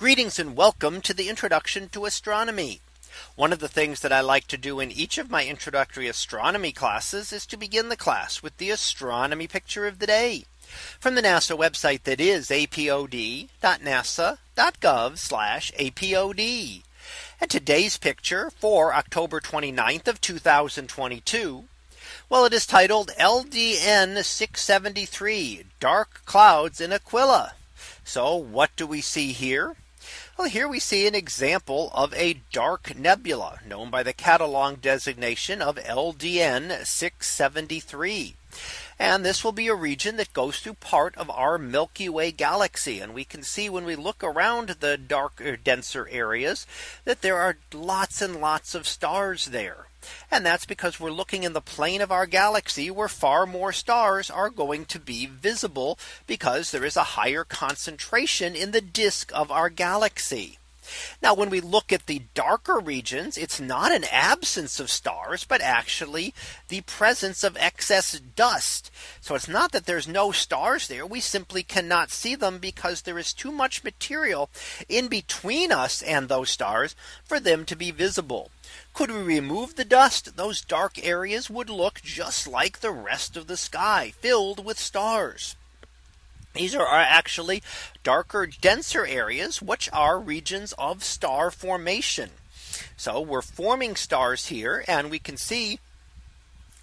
Greetings and welcome to the introduction to astronomy. One of the things that I like to do in each of my introductory astronomy classes is to begin the class with the astronomy picture of the day from the NASA website that is apod.nasa.gov apod. And today's picture for October 29th of 2022. Well, it is titled LDN 673 dark clouds in Aquila. So what do we see here? Well, here we see an example of a dark nebula known by the catalog designation of LDN 673. And this will be a region that goes through part of our Milky Way galaxy. And we can see when we look around the darker, denser areas that there are lots and lots of stars there. And that's because we're looking in the plane of our galaxy where far more stars are going to be visible because there is a higher concentration in the disk of our galaxy. Now when we look at the darker regions, it's not an absence of stars, but actually the presence of excess dust. So it's not that there's no stars there. We simply cannot see them because there is too much material in between us and those stars for them to be visible. Could we remove the dust? Those dark areas would look just like the rest of the sky filled with stars. These are actually darker, denser areas, which are regions of star formation. So we're forming stars here and we can see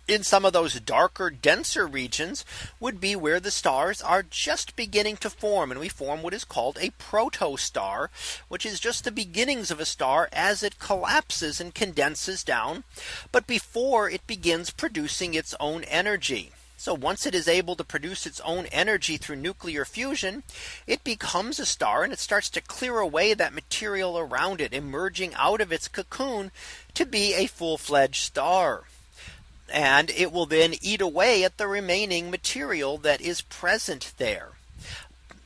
in some of those darker denser regions would be where the stars are just beginning to form and we form what is called a protostar which is just the beginnings of a star as it collapses and condenses down but before it begins producing its own energy so once it is able to produce its own energy through nuclear fusion, it becomes a star and it starts to clear away that material around it emerging out of its cocoon to be a full fledged star. And it will then eat away at the remaining material that is present there.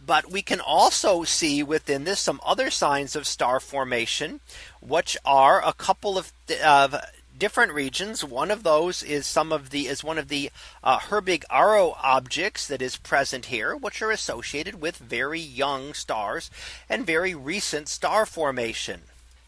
But we can also see within this some other signs of star formation, which are a couple of, of different regions. One of those is some of the is one of the uh, Herbig-Haro objects that is present here, which are associated with very young stars and very recent star formation.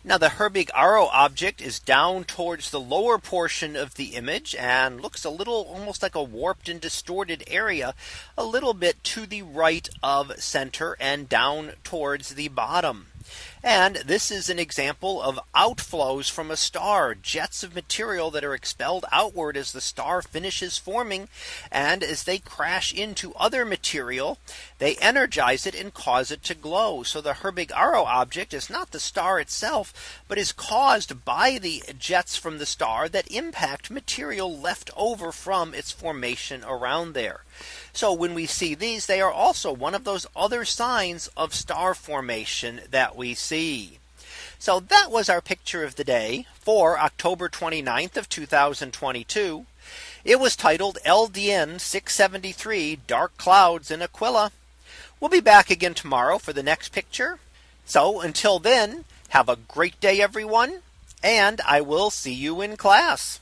Now the Herbig-Haro object is down towards the lower portion of the image and looks a little almost like a warped and distorted area a little bit to the right of center and down towards the bottom. And this is an example of outflows from a star jets of material that are expelled outward as the star finishes forming. And as they crash into other material, they energize it and cause it to glow. So the Herbig-Haro object is not the star itself, but is caused by the jets from the star that impact material left over from its formation around there. So when we see these, they are also one of those other signs of star formation that we see. So that was our picture of the day for October 29th of 2022. It was titled LDN 673 dark clouds in Aquila. We'll be back again tomorrow for the next picture. So until then, have a great day, everyone. And I will see you in class.